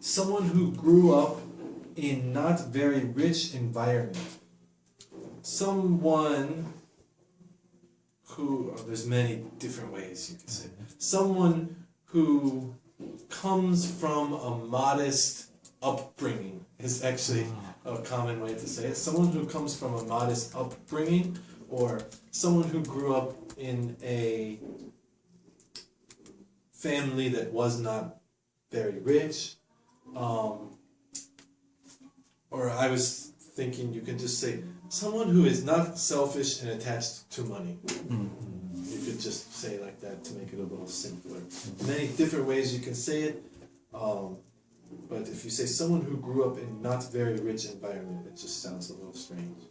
someone who grew up in not very rich environment. Someone who oh, there's many different ways you can say. Mm-hmm. Someone who comes from a modest upbringing is actually a mm. common way to say it. Someone who comes from a modest upbringing or someone who grew up in a family that was not very rich. Um, or I was thinking you could just say someone who is not selfish and attached to money. You could just say like that to make it a little simpler. Many different ways you can say it. Um, but if you say someone who grew up in not very rich environment, it just sounds a little strange.